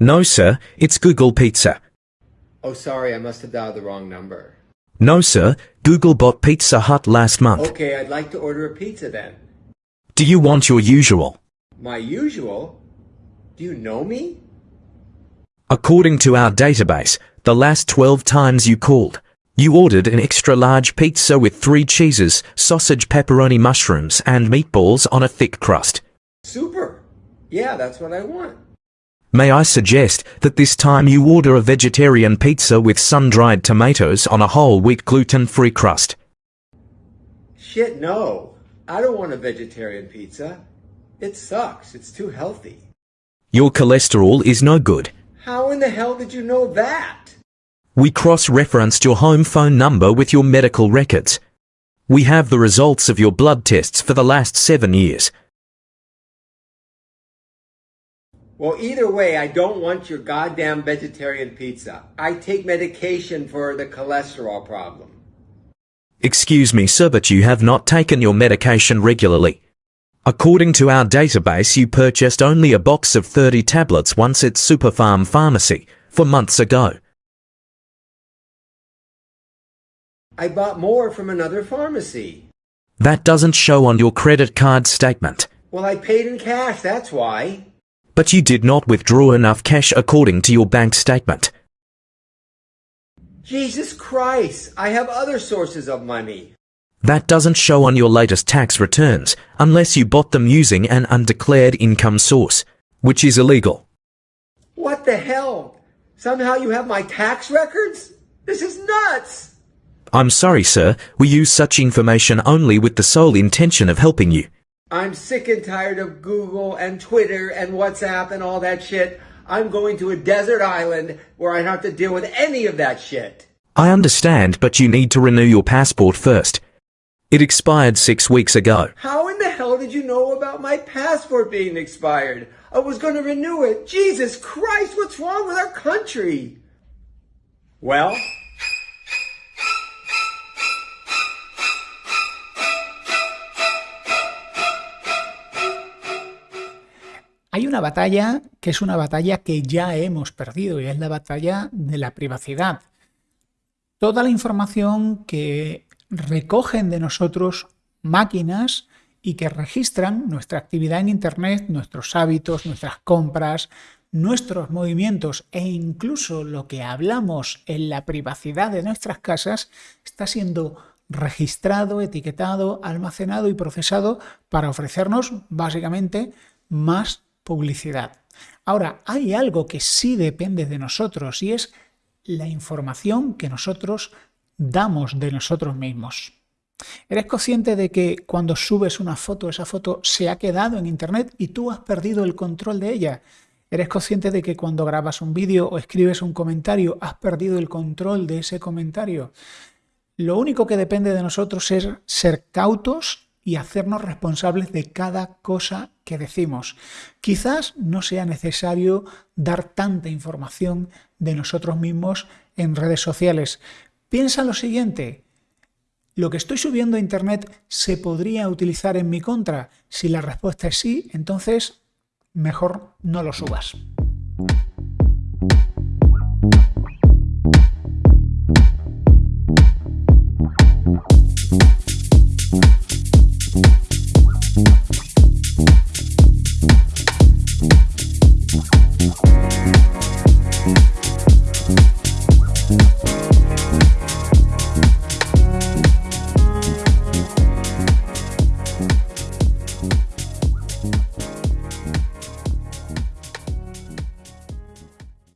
No, sir, it's Google Pizza. Oh, sorry, I must have dialed the wrong number. No, sir, Google bought Pizza Hut last month. Okay, I'd like to order a pizza then. Do you want your usual? My usual? Do you know me? According to our database, the last 12 times you called, you ordered an extra large pizza with three cheeses, sausage, pepperoni, mushrooms, and meatballs on a thick crust. Super. Yeah, that's what I want. May I suggest that this time you order a vegetarian pizza with sun-dried tomatoes on a whole wheat gluten-free crust? Shit, no. I don't want a vegetarian pizza. It sucks. It's too healthy. Your cholesterol is no good. How in the hell did you know that? We cross-referenced your home phone number with your medical records. We have the results of your blood tests for the last seven years. Well, either way, I don't want your goddamn vegetarian pizza. I take medication four the cholesterol problem. Excuse me, sir, but you have not taken your medication regularly. According to our database, you purchased only a box of 30 tablets once at Superfarm Pharmacy, for months ago. I bought more from another pharmacy. That doesn't show on your credit card statement. Well, I paid in cash, that's why. But you did not withdraw enough cash according to your bank statement. Jesus Christ, I have other sources of money. That doesn't show on your latest tax returns, unless you bought them using an undeclared income source, which is illegal. What the hell? Somehow you have my tax records? This is nuts! I'm sorry, sir, we use such information only with the sole intention of helping you. I'm sick and tired of Google and Twitter and WhatsApp and all that shit. I'm going to a desert island where I don't have to deal with any of that shit. I understand, but you need to renew your passport first. It expired six weeks ago. How in the hell did you know about my passport being expired? I was going to renew it. Jesus Christ, what's wrong with our country? Well, Hay una batalla que es una batalla que ya hemos perdido y es la batalla de la privacidad. Toda la información que recogen de nosotros máquinas y que registran nuestra actividad en Internet, nuestros hábitos, nuestras compras, nuestros movimientos e incluso lo que hablamos en la privacidad de nuestras casas está siendo registrado, etiquetado, almacenado y procesado para ofrecernos básicamente más publicidad. Ahora, hay algo que sí depende de nosotros y es la información que nosotros damos de nosotros mismos. ¿Eres consciente de que cuando subes una foto, esa foto se ha quedado en Internet y tú has perdido el control de ella? ¿Eres consciente de que cuando grabas un vídeo o escribes un comentario has perdido el control de ese comentario? Lo único que depende de nosotros es ser cautos y hacernos responsables de cada cosa que decimos. Quizás no sea necesario dar tanta información de nosotros mismos en redes sociales. Piensa lo siguiente, ¿Lo que estoy subiendo a Internet se podría utilizar en mi contra? Si la respuesta es sí, entonces mejor no lo subas.